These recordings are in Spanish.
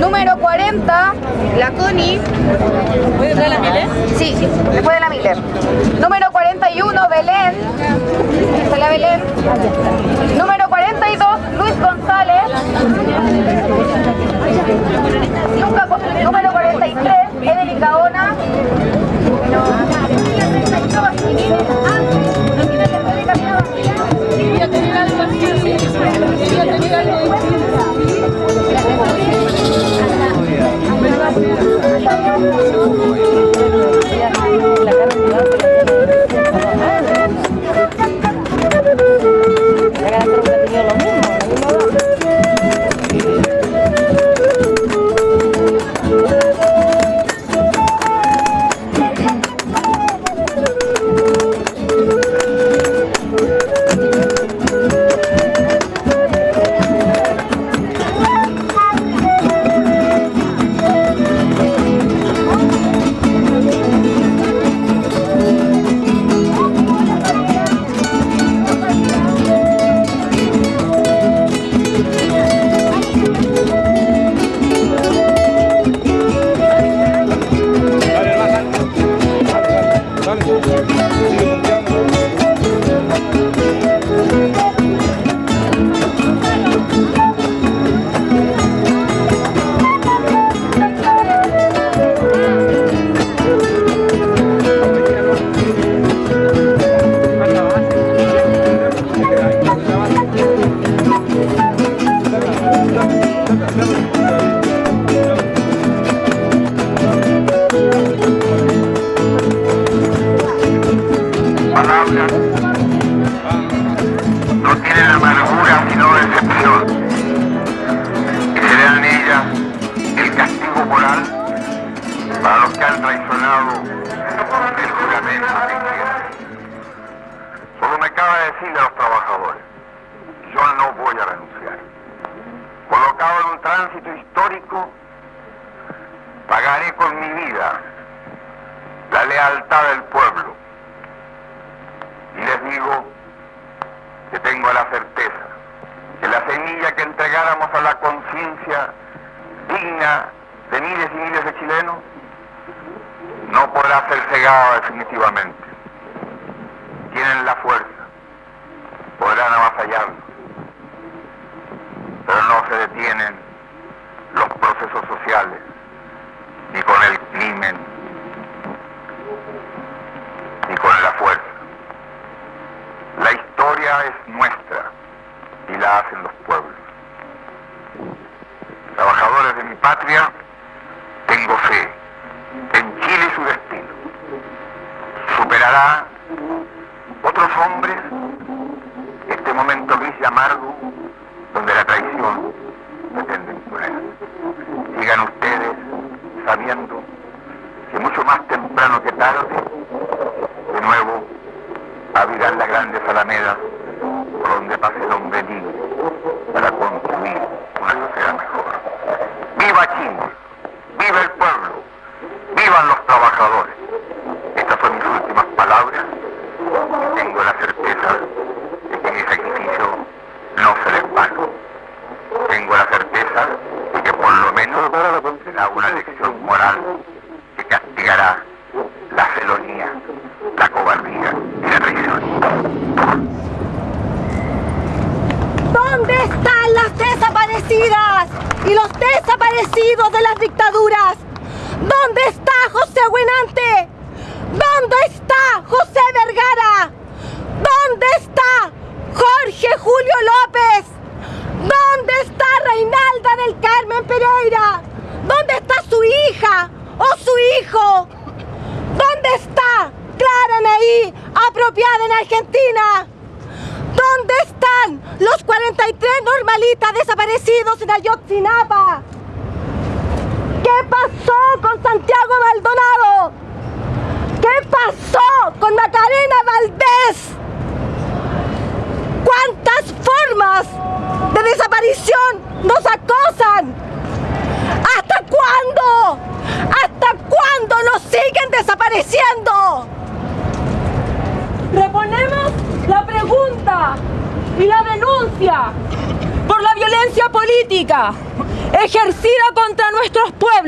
Número 40, la Cuni. ¿Después de la Miller? Sí, después de la Miller. Número 41, Belén. Está la Belén. Número 42, Luis González. Número 43, Evelyn Gaona. Música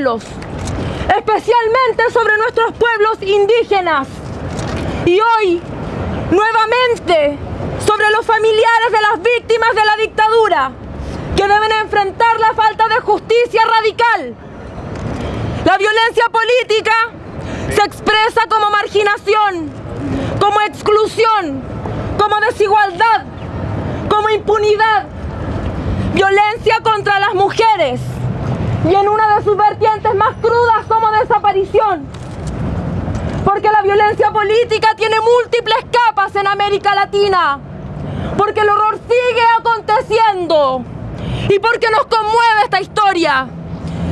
Especialmente sobre nuestros pueblos indígenas. Y hoy, nuevamente, sobre los familiares de las víctimas de la dictadura, que deben enfrentar la falta de justicia radical. La violencia política se expresa como marginación, como exclusión, como desigualdad, como impunidad, violencia contra las mujeres y en una de sus vertientes más crudas como desaparición. Porque la violencia política tiene múltiples capas en América Latina. Porque el horror sigue aconteciendo. Y porque nos conmueve esta historia.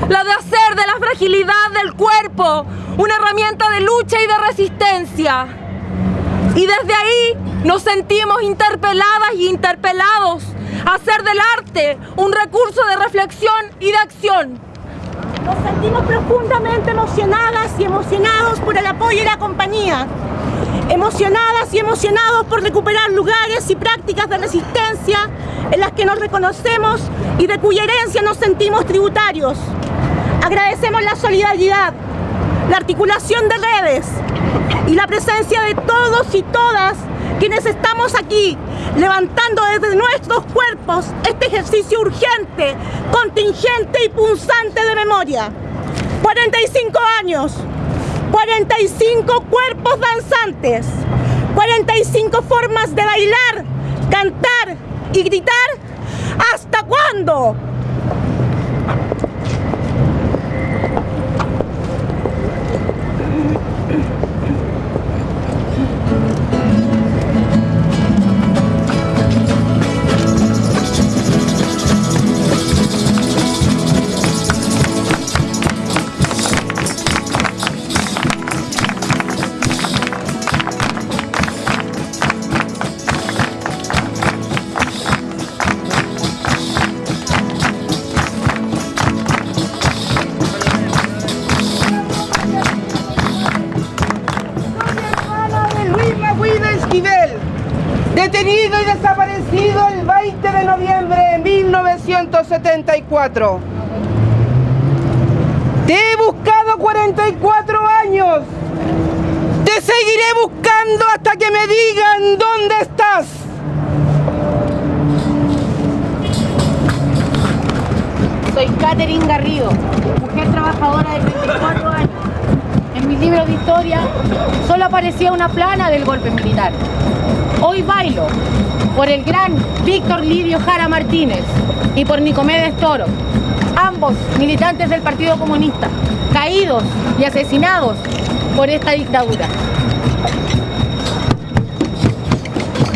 La de hacer de la fragilidad del cuerpo una herramienta de lucha y de resistencia. Y desde ahí nos sentimos interpeladas y interpelados hacer del arte un recurso de reflexión y de acción. Nos sentimos profundamente emocionadas y emocionados por el apoyo y la compañía. Emocionadas y emocionados por recuperar lugares y prácticas de resistencia en las que nos reconocemos y de cuya herencia nos sentimos tributarios. Agradecemos la solidaridad, la articulación de redes y la presencia de todos y todas quienes estamos aquí levantando desde nuestros cuerpos este ejercicio urgente, contingente y punzante de memoria. 45 años, 45 cuerpos danzantes, 45 formas de bailar, cantar y gritar. ¿Hasta cuándo? 1974. Te he buscado 44 años. Te seguiré buscando hasta que me digan dónde estás. Soy Catherine Garrido, mujer trabajadora de 34 años. En mi libro de historia solo aparecía una plana del golpe militar. Hoy bailo por el gran Víctor Lidio Jara Martínez y por Nicomedes Toro, ambos militantes del Partido Comunista, caídos y asesinados por esta dictadura.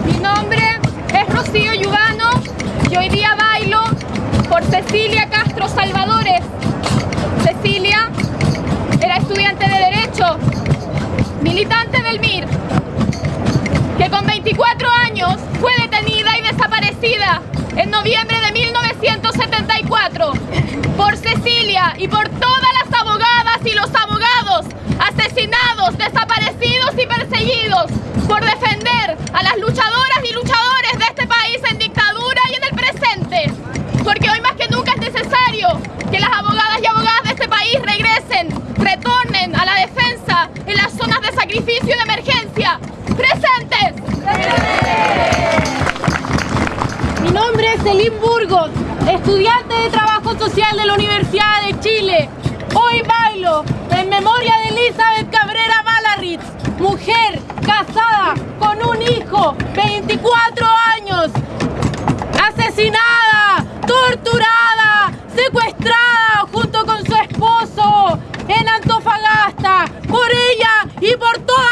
Mi nombre es Rocío Yugano y hoy día bailo por Cecilia Castro Salvadores. Cecilia era estudiante de Derecho, militante del MIR, que con 24 años fue detenida y desaparecida en noviembre de 1974 por Cecilia y por todas las abogadas y los abogados asesinados, desaparecidos y perseguidos por defender a las luchadoras y luchadores de este país en dictadura y en el presente. Porque hoy más que nunca es necesario que las abogadas y abogadas de este país regresen, retornen a la defensa en las zonas de sacrificio y de Selim Burgos, estudiante de Trabajo Social de la Universidad de Chile. Hoy bailo en memoria de Elizabeth Cabrera Balarritz, mujer casada con un hijo, 24 años, asesinada, torturada, secuestrada junto con su esposo en Antofagasta, por ella y por todas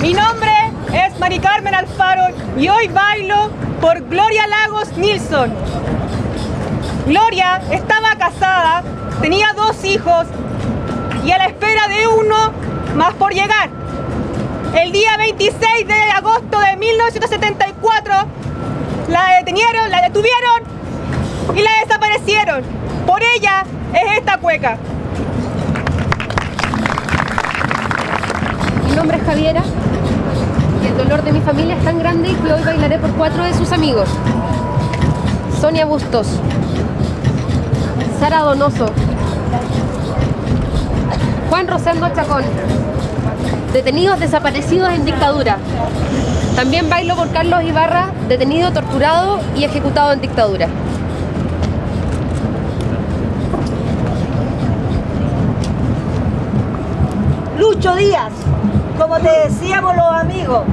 Mi nombre es Mari Carmen Alfaro y hoy bailo por Gloria Lagos Nilsson. Gloria estaba casada, tenía dos hijos y a la espera de uno más por llegar. El día 26 de agosto de 1974 la detenieron, la detuvieron y la desaparecieron. Por ella es esta cueca. Mi nombre es Javiera dolor de mi familia es tan grande que hoy bailaré por cuatro de sus amigos. Sonia Bustos, Sara Donoso, Juan Rosendo Chacón, detenidos desaparecidos en dictadura. También bailo por Carlos Ibarra, detenido, torturado y ejecutado en dictadura. Lucho Díaz, como te decíamos los amigos,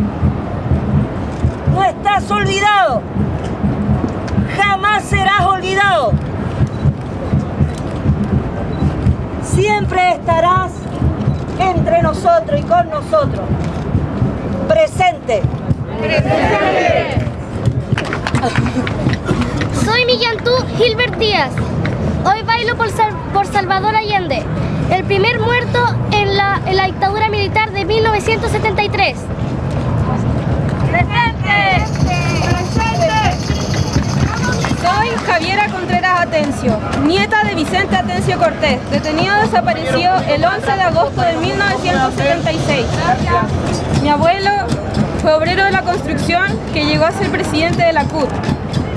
estás olvidado, jamás serás olvidado. Siempre estarás entre nosotros y con nosotros. Presente. Soy Millantú Gilbert Díaz. Hoy bailo por, Sal- por Salvador Allende, el primer muerto en la dictadura militar de 1973. Javiera Contreras Atencio, nieta de Vicente Atencio Cortés, detenido desaparecido el 11 de agosto de 1976. Mi abuelo fue obrero de la construcción que llegó a ser presidente de la CUT,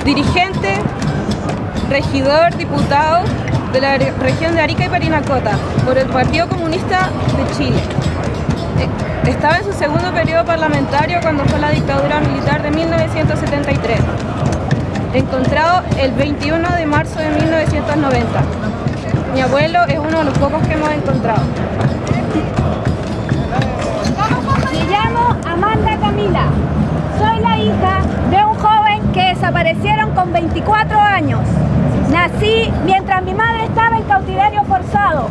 dirigente, regidor, diputado de la re- región de Arica y Parinacota por el Partido Comunista de Chile. Estaba en su segundo periodo parlamentario cuando fue la dictadura militar de 1973 encontrado el 21 de marzo de 1990. Mi abuelo es uno de los pocos que hemos encontrado. Me llamo Amanda Camila. Soy la hija de un joven que desaparecieron con 24 años. Nací mientras mi madre estaba en cautiverio forzado.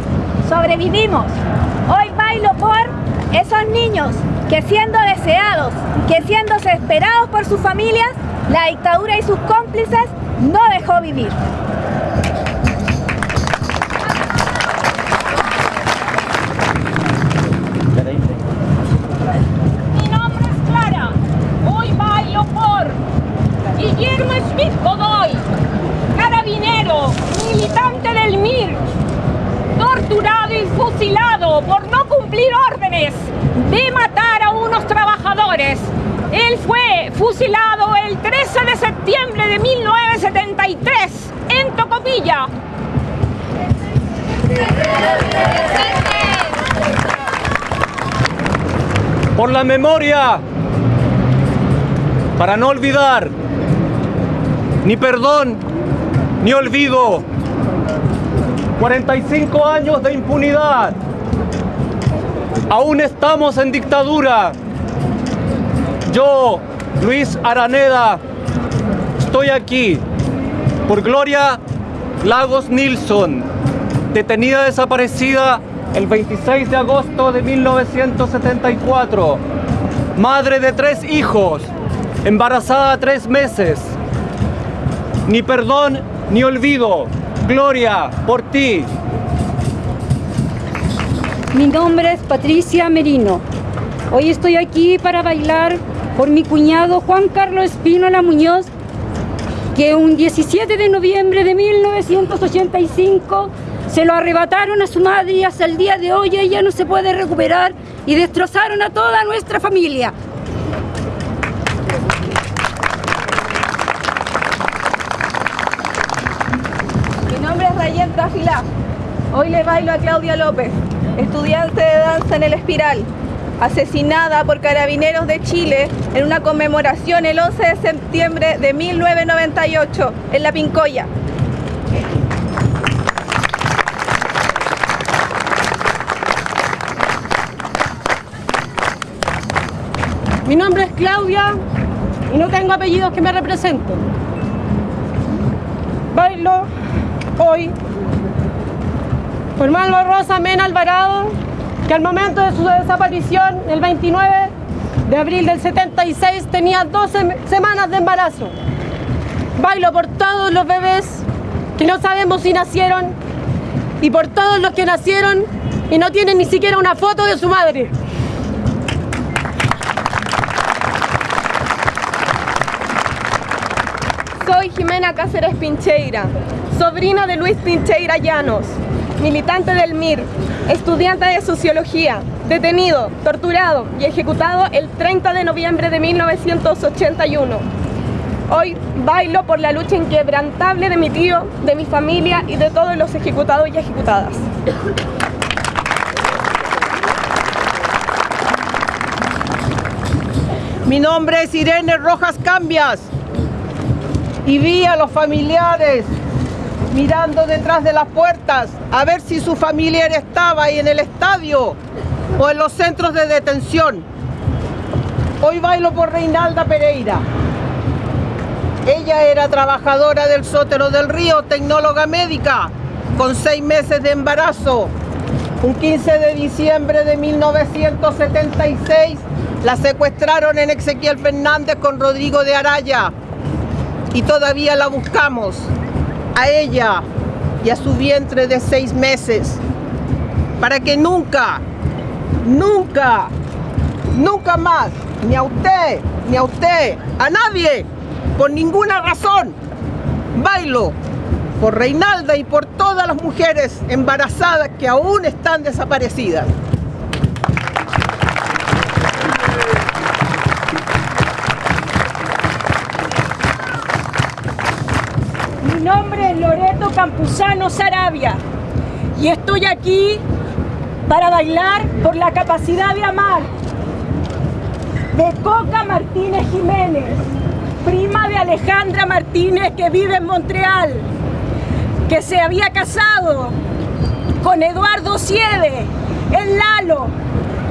Sobrevivimos. Hoy bailo por esos niños que siendo deseados, que siendo esperados por sus familias, la dictadura y sus cómplices no dejó vivir. La memoria, para no olvidar, ni perdón, ni olvido. 45 años de impunidad. Aún estamos en dictadura. Yo, Luis Araneda, estoy aquí por Gloria Lagos Nilsson, detenida desaparecida el 26 de agosto de 1974, madre de tres hijos, embarazada tres meses. Ni perdón ni olvido, Gloria, por ti. Mi nombre es Patricia Merino. Hoy estoy aquí para bailar por mi cuñado Juan Carlos Espínola Muñoz, que un 17 de noviembre de 1985 se lo arrebataron a su madre y hasta el día de hoy ella no se puede recuperar y destrozaron a toda nuestra familia. Mi nombre es Rayen Tafila. Hoy le bailo a Claudia López, estudiante de danza en el Espiral, asesinada por carabineros de Chile en una conmemoración el 11 de septiembre de 1998 en La Pincoya. Mi nombre es Claudia y no tengo apellidos que me representen. Bailo hoy por Malva Rosa Mena Alvarado, que al momento de su desaparición, el 29 de abril del 76, tenía 12 semanas de embarazo. Bailo por todos los bebés que no sabemos si nacieron y por todos los que nacieron y no tienen ni siquiera una foto de su madre. Soy Jimena Cáceres Pincheira, sobrina de Luis Pincheira Llanos, militante del MIR, estudiante de Sociología, detenido, torturado y ejecutado el 30 de noviembre de 1981. Hoy bailo por la lucha inquebrantable de mi tío, de mi familia y de todos los ejecutados y ejecutadas. Mi nombre es Irene Rojas Cambias y vi a los familiares mirando detrás de las puertas a ver si su familiar estaba ahí en el estadio o en los centros de detención. Hoy bailo por Reinalda Pereira. Ella era trabajadora del Sótero del Río, tecnóloga médica, con seis meses de embarazo. Un 15 de diciembre de 1976 la secuestraron en Ezequiel Fernández con Rodrigo de Araya y todavía la buscamos, a ella y a su vientre de seis meses, para que nunca, nunca, nunca más, ni a usted, ni a usted, a nadie, por ninguna razón, bailo por Reinalda y por todas las mujeres embarazadas que aún están desaparecidas. Nombre es Loreto Campuzano Sarabia. Y estoy aquí para bailar por la capacidad de amar de Coca Martínez Jiménez, prima de Alejandra Martínez que vive en Montreal, que se había casado con Eduardo Siede, el Lalo,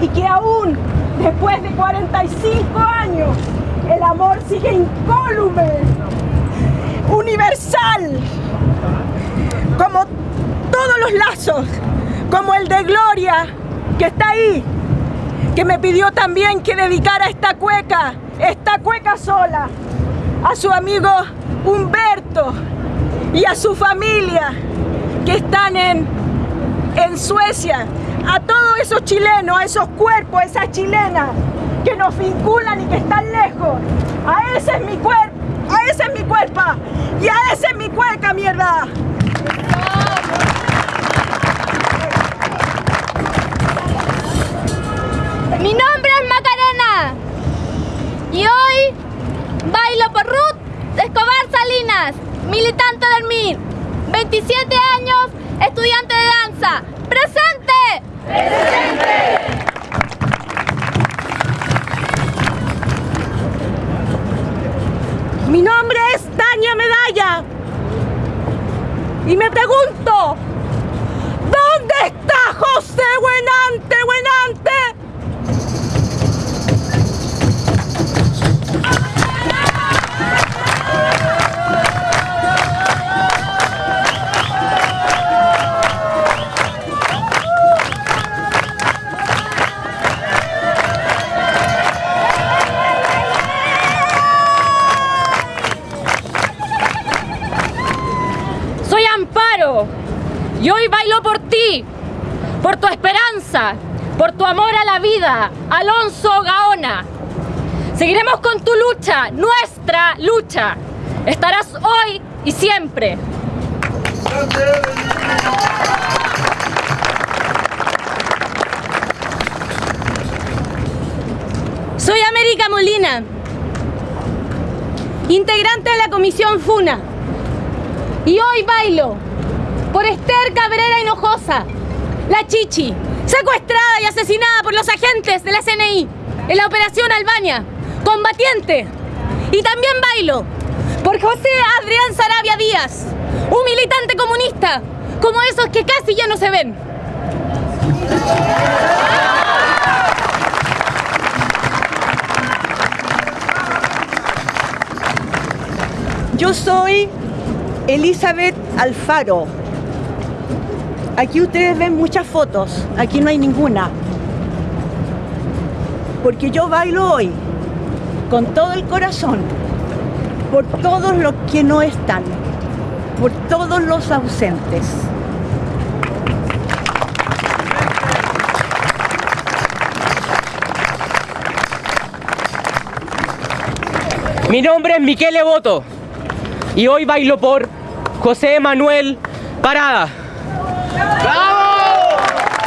y que aún después de 45 años el amor sigue incólume universal, como todos los lazos, como el de Gloria, que está ahí, que me pidió también que dedicara esta cueca, esta cueca sola, a su amigo Humberto y a su familia que están en, en Suecia, a todos esos chilenos, a esos cuerpos, a esas chilenas que nos vinculan y que están lejos. A ese es mi cuerpo, a ese es mi cuerpo y a ese es mi cueca, mierda. Mi nombre es Macarena y hoy bailo por Ruth Escobar Salinas, militante del MIR, 27 años, Estarás hoy y siempre. Soy América Molina, integrante de la comisión FUNA. Y hoy bailo por Esther Cabrera Hinojosa, la Chichi, secuestrada y asesinada por los agentes de la CNI en la operación Albania, combatiente. Y también bailo por José Adrián Sarabia Díaz, un militante comunista, como esos que casi ya no se ven. Yo soy Elizabeth Alfaro. Aquí ustedes ven muchas fotos, aquí no hay ninguna. Porque yo bailo hoy con todo el corazón, por todos los que no están, por todos los ausentes. Mi nombre es Miquel Boto y hoy bailo por José Manuel Parada.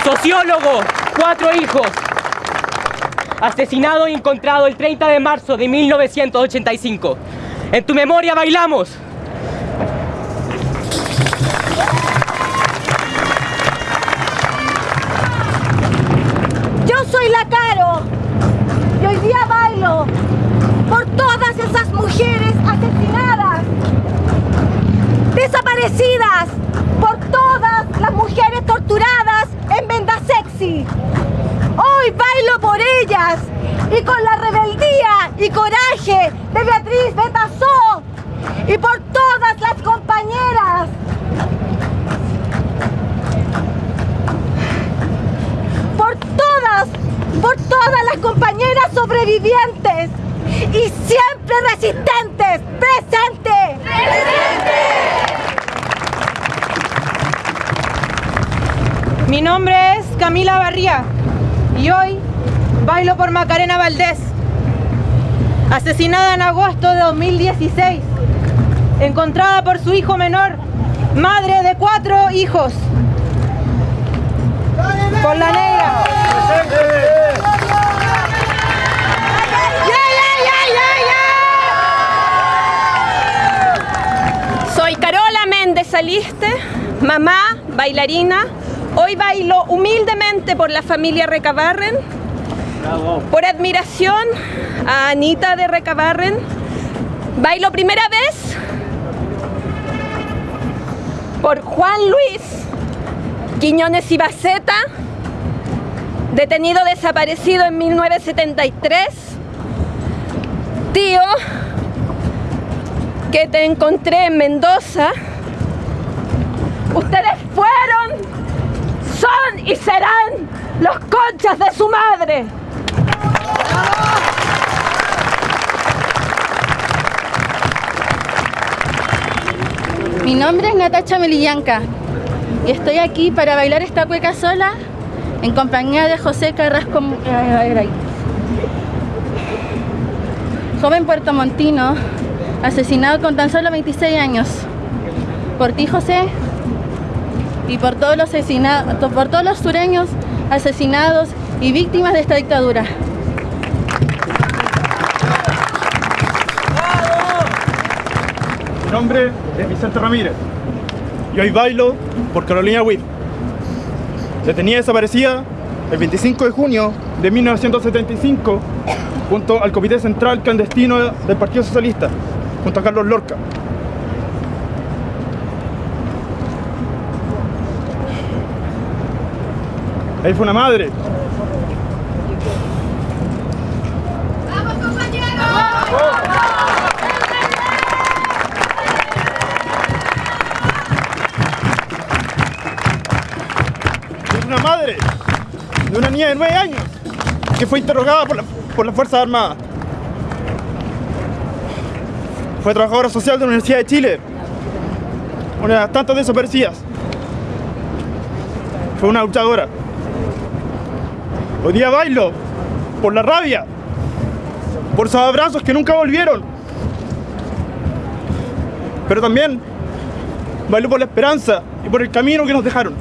Sociólogo, cuatro hijos, asesinado y encontrado el 30 de marzo de 1985. En tu memoria bailamos. Yo soy la Caro y hoy día bailo por todas esas mujeres asesinadas, desaparecidas, por todas las mujeres torturadas en Venda Sexy. Hoy bailo por ellas y con la rebeldía y coraje de Beatriz Betazó y por todas las compañeras por todas, por todas las compañeras sobrevivientes y siempre resistentes. ¡Presente! Mi nombre es Camila Barría y hoy bailo por Macarena Valdés, asesinada en agosto de 2016, encontrada por su hijo menor, madre de cuatro hijos. Por la negra. Soy Carola Méndez Saliste, mamá, bailarina. Hoy bailo humildemente por la familia Recabarren, por admiración a Anita de Recabarren. Bailo primera vez por Juan Luis Quiñones y Baceta, detenido desaparecido en 1973. Tío, que te encontré en Mendoza. Ustedes fueron, y serán los conchas de su madre. Mi nombre es Natacha Melillanca y estoy aquí para bailar esta cueca sola en compañía de José Carrasco Agray. Joven puertomontino, asesinado con tan solo 26 años. Por ti, José, y por todos los asesinados, por todos los sureños asesinados y víctimas de esta dictadura. Mi nombre es Vicente Ramírez y hoy bailo por Carolina Witt. Detenida desaparecida el 25 de junio de 1975 junto al Comité Central Clandestino del Partido Socialista, junto a Carlos Lorca. Ahí fue una madre. Es una madre de una niña de 9 años que fue interrogada por, la, por las Fuerzas Armadas. Fue trabajadora social de la Universidad de Chile, una de las tantas desaparecidas. Fue una luchadora. Hoy día bailo por la rabia, por esos abrazos que nunca volvieron. Pero también bailo por la esperanza y por el camino que nos dejaron.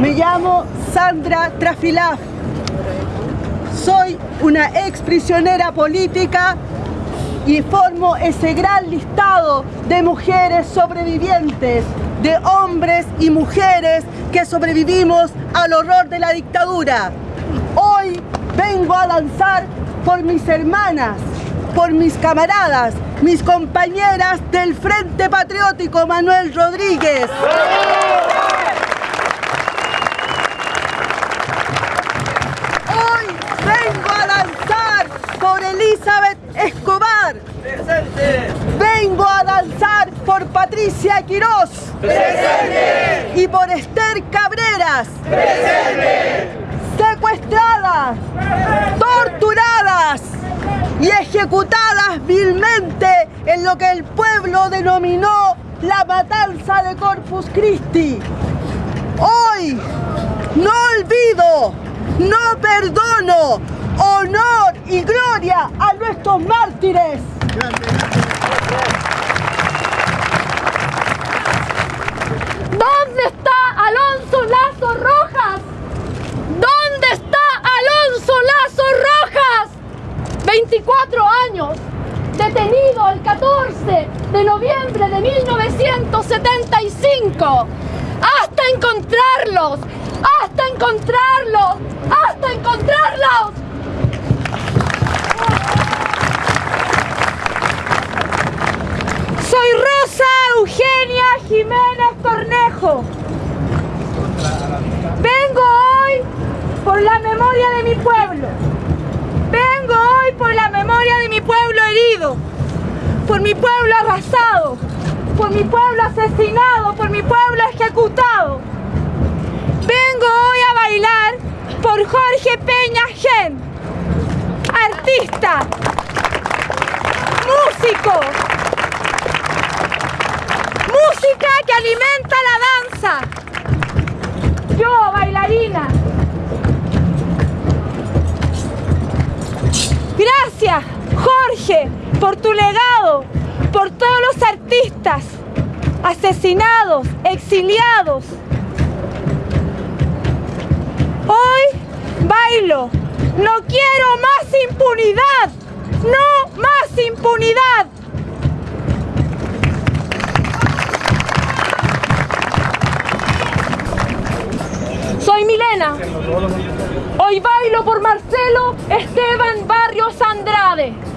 Me llamo Sandra Trafilaf. Soy una ex prisionera política y formo ese gran listado de mujeres sobrevivientes, de hombres y mujeres que sobrevivimos al horror de la dictadura. Hoy vengo a danzar por mis hermanas, por mis camaradas, mis compañeras del Frente Patriótico Manuel Rodríguez. Hoy vengo a danzar por Elizabeth Escobar. Vengo a danzar por Patricia Quirós. Y por Esther Cabreras. Secuestradas, torturadas y ejecutadas vilmente en lo que el pueblo denominó la matanza de Corpus Christi. Hoy no olvido, no perdono, honor y gloria a nuestros mártires. cuatro años, detenido el 14 de noviembre de 1975. ¡Hasta encontrarlos! ¡Hasta encontrarlos! ¡Hasta encontrarlos! Soy Rosa Eugenia Jiménez Cornejo. Vengo hoy por la memoria de mi pueblo. Por la memoria de mi pueblo herido, por mi pueblo arrasado, por mi pueblo asesinado, por mi pueblo ejecutado. Vengo hoy a bailar por Jorge Peña Gen, artista, músico, música que alimenta la danza. Jorge, por tu legado, por todos los artistas asesinados, exiliados. Hoy bailo. No quiero más impunidad. No más impunidad. Soy Milena. Hoy bailo por Marcelo Esteban Barrios Andrade.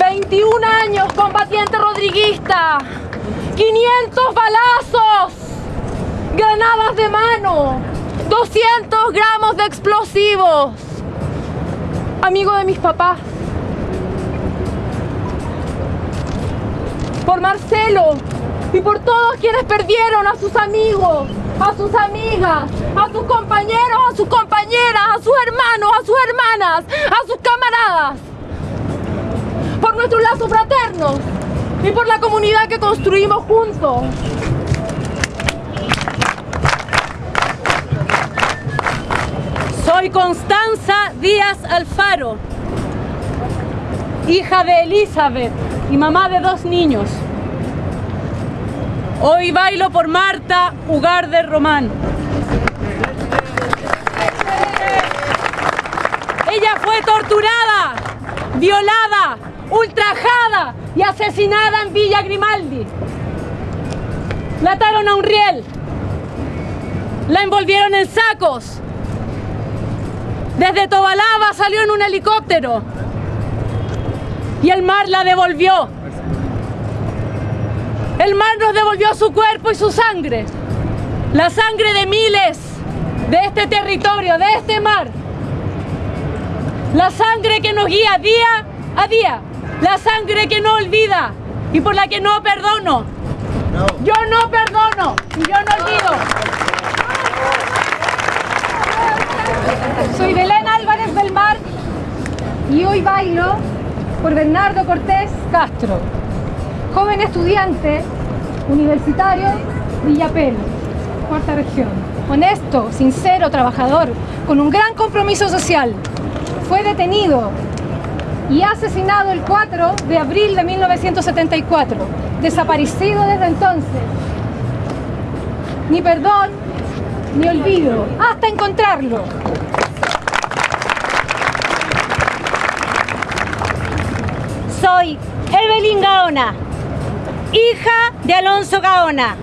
21 años combatiente rodriguista. 500 balazos. Granadas de mano. 200 gramos de explosivos. Amigo de mis papás. Por Marcelo y por todos quienes perdieron a sus amigos, a sus amigas, a sus compañeros, a sus compañeras, a sus hermanos, a sus hermanas, a sus camaradas. Por nuestros lazos fraternos y por la comunidad que construimos juntos. Soy Constanza Díaz Alfaro, hija de Elizabeth y mamá de dos niños. Hoy bailo por Marta Ugarde Román. Ella fue torturada, violada, ultrajada y asesinada en Villa Grimaldi. La ataron a un riel. La envolvieron en sacos. Desde Tobalaba salió en un helicóptero. Y el mar la devolvió. El mar nos devolvió su cuerpo y su sangre. La sangre de miles de este territorio, de este mar. La sangre que nos guía día a día. La sangre que no olvida y por la que no perdono. Yo no perdono y yo no olvido. Soy Belén Álvarez del Mar y hoy bailo por Bernardo Cortés Castro, joven estudiante universitario Villapel, cuarta región. Honesto, sincero, trabajador, con un gran compromiso social. Fue detenido y asesinado el 4 de abril de 1974, desaparecido desde entonces. Ni perdón, ni olvido, hasta encontrarlo. Soy Evelyn Gaona, hija de Alonso Gaona,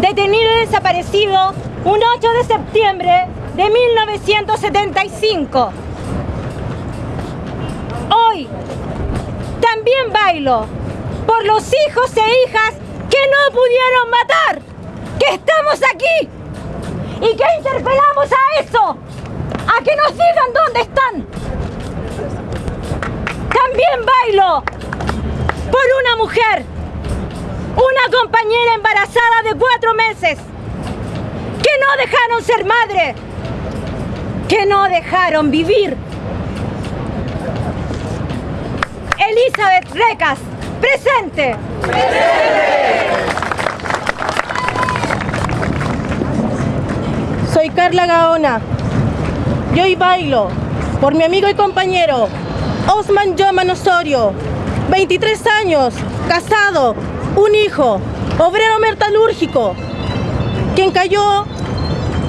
detenido y desaparecido un 8 de septiembre de 1975. También bailo por los hijos e hijas que no pudieron matar, que estamos aquí y que interpelamos a eso, a que nos digan dónde están. También bailo por una mujer, una compañera embarazada de cuatro meses, que no dejaron ser madre, que no dejaron vivir. Elizabeth Recas, presente. Soy Carla Gaona. Y hoy bailo por mi amigo y compañero Osman Yoman Osorio, 23 años, casado, un hijo, obrero metalúrgico, quien cayó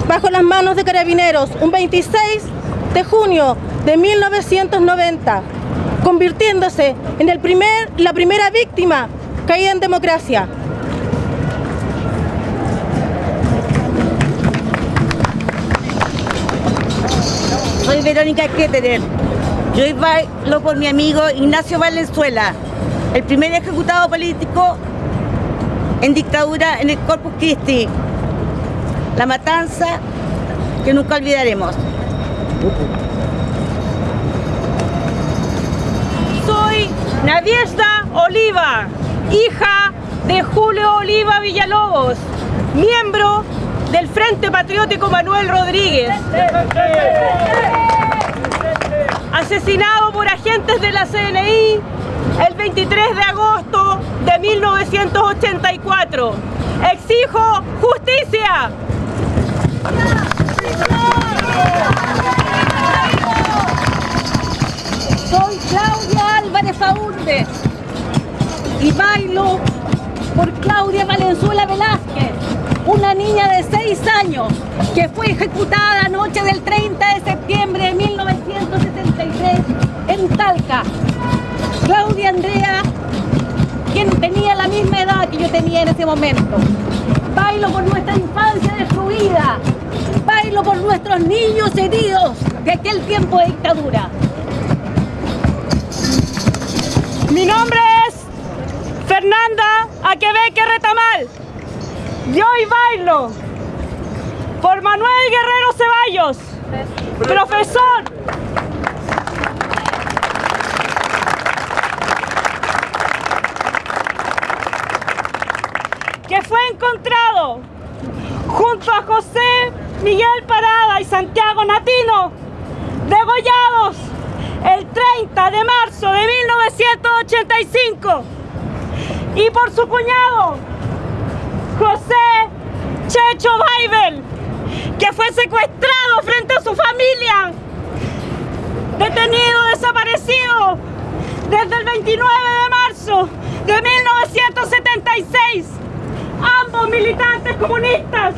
bajo las manos de carabineros un 26 de junio de 1990, convirtiéndose en el primer, la primera víctima caída en democracia. Soy Verónica Ketterer. Yo iba lo por mi amigo Ignacio Valenzuela, el primer ejecutado político en dictadura en el Corpus Christi. La matanza que nunca olvidaremos. Soy Nadiesta Oliva, hija de Julio Oliva Villalobos, miembro del Frente Patriótico Manuel Rodríguez. Asesinado por agentes de la CNI el 23 de agosto de 1984. Exijo justicia. Y bailo por Claudia Valenzuela Velázquez, una niña de 6 años que fue ejecutada la noche del 30 de septiembre de 1973 en Talca. Claudia Andrea, quien tenía la misma edad que yo tenía en ese momento. Bailo por nuestra infancia destruida, bailo por nuestros niños heridos de aquel tiempo de dictadura. Mi nombre es Fernanda Aquebeque Retamal. Y hoy bailo por Manuel Guerrero Ceballos, profesor. Que fue encontrado junto a José Miguel Parada y Santiago Natino, degollados el 30 de marzo de 1985 y por su cuñado José Checho Baibel que fue secuestrado frente a su familia detenido desaparecido desde el 29 de marzo de 1976 ambos militantes comunistas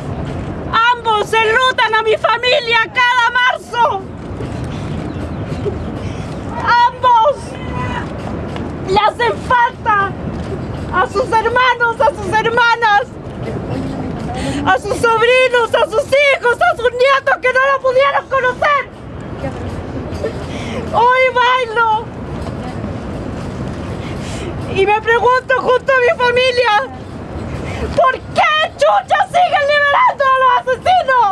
ambos enlutan a mi familia cada marzo ambos le hacen falta a sus hermanos, a sus hermanas, a sus sobrinos, a sus hijos, a sus nietos que no lo pudieron conocer. Hoy bailo y me pregunto junto a mi familia, ¿por qué chucha siguen liberando a los asesinos?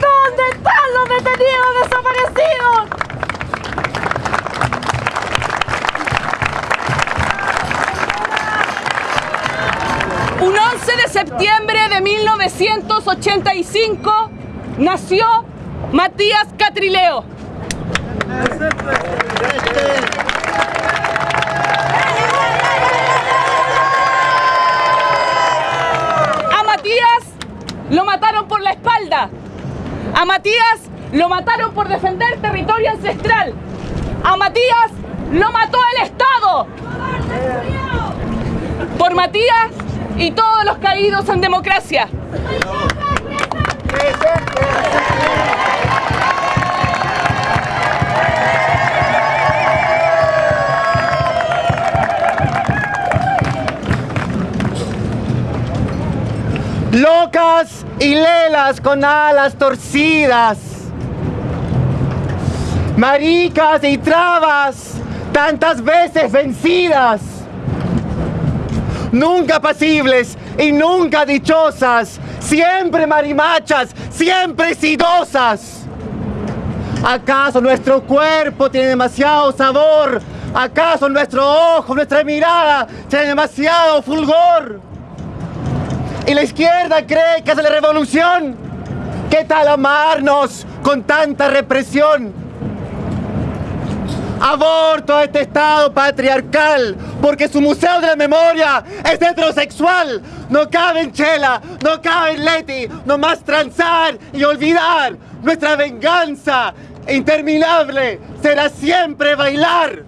¿Dónde están los detenidos desaparecidos? Un 11 de septiembre de 1985 nació Matías Catrileo. A Matías lo mataron por la espalda. A Matías lo mataron por defender territorio ancestral. A Matías lo mató el Estado. Por Matías y todos los caídos en democracia. Locas y lelas con alas torcidas. Maricas y trabas tantas veces vencidas nunca pasibles y nunca dichosas, siempre marimachas, siempre sidosas. ¿Acaso nuestro cuerpo tiene demasiado sabor? ¿Acaso nuestro ojo, nuestra mirada tiene demasiado fulgor? ¿Y la izquierda cree que es la revolución? ¿Qué tal amarnos con tanta represión? Aborto a este Estado patriarcal, porque su Museo de la Memoria es heterosexual. No cabe en Chela, no cabe en Leti, no más transar y olvidar. Nuestra venganza interminable será siempre bailar.